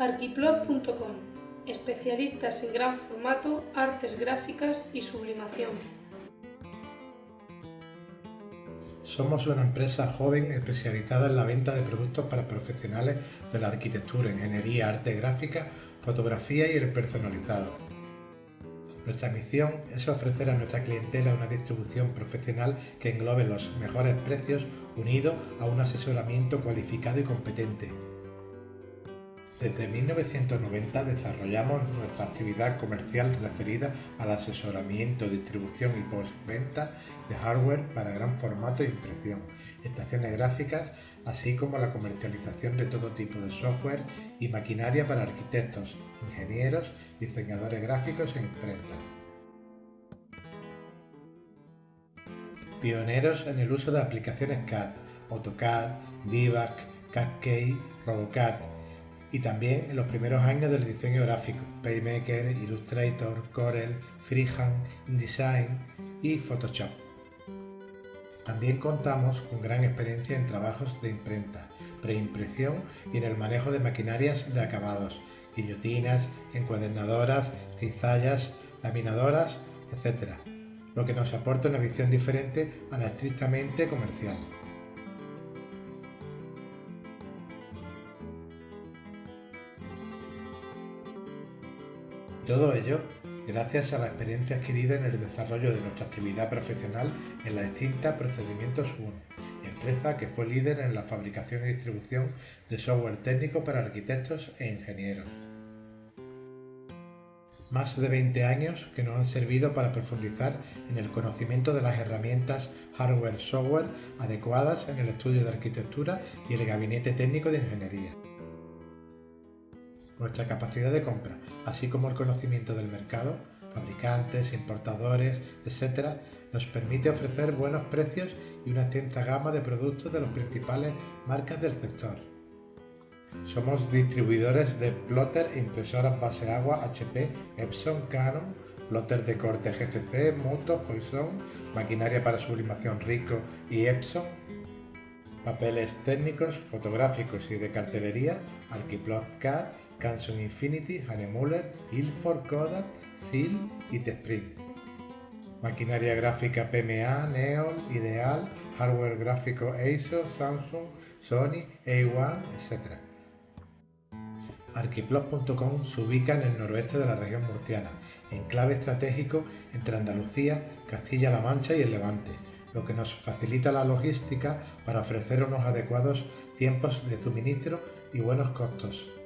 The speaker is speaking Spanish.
Arquiplot.com, especialistas en gran formato, artes gráficas y sublimación. Somos una empresa joven especializada en la venta de productos para profesionales de la arquitectura, ingeniería, arte gráfica, fotografía y el personalizado. Nuestra misión es ofrecer a nuestra clientela una distribución profesional que englobe los mejores precios unido a un asesoramiento cualificado y competente. Desde 1990 desarrollamos nuestra actividad comercial referida al asesoramiento, distribución y postventa de hardware para gran formato e impresión, estaciones gráficas, así como la comercialización de todo tipo de software y maquinaria para arquitectos, ingenieros, diseñadores gráficos e imprentas. Pioneros en el uso de aplicaciones CAD, AutoCAD, DIVAC, CAD-Key, RoboCAD, y también en los primeros años del diseño gráfico, PayMaker, Illustrator, Corel, Freehand, InDesign y Photoshop. También contamos con gran experiencia en trabajos de imprenta, preimpresión y en el manejo de maquinarias de acabados, guillotinas, encuadernadoras, cizallas, laminadoras, etc., lo que nos aporta una visión diferente a la estrictamente comercial. Todo ello gracias a la experiencia adquirida en el desarrollo de nuestra actividad profesional en la extinta Procedimientos 1, empresa que fue líder en la fabricación y distribución de software técnico para arquitectos e ingenieros. Más de 20 años que nos han servido para profundizar en el conocimiento de las herramientas hardware-software adecuadas en el estudio de arquitectura y el gabinete técnico de ingeniería nuestra capacidad de compra, así como el conocimiento del mercado, fabricantes, importadores, etc., nos permite ofrecer buenos precios y una extensa gama de productos de las principales marcas del sector. Somos distribuidores de plotter e impresoras base agua HP, Epson, Canon, plotter de corte GCC, Moto, Foison, maquinaria para sublimación Rico y Epson, papeles técnicos, fotográficos y de cartelería, Arquiplot CAD, Canson Infinity, Hanemuller, Ilford, Kodak, SIL y Tesprim. Maquinaria gráfica PMA, Neon, Ideal, hardware gráfico Acer, Samsung, Sony, A1, etc. Arquiplot.com se ubica en el noroeste de la región murciana, enclave estratégico entre Andalucía, Castilla-La Mancha y el Levante, lo que nos facilita la logística para ofrecer unos adecuados tiempos de suministro y buenos costos.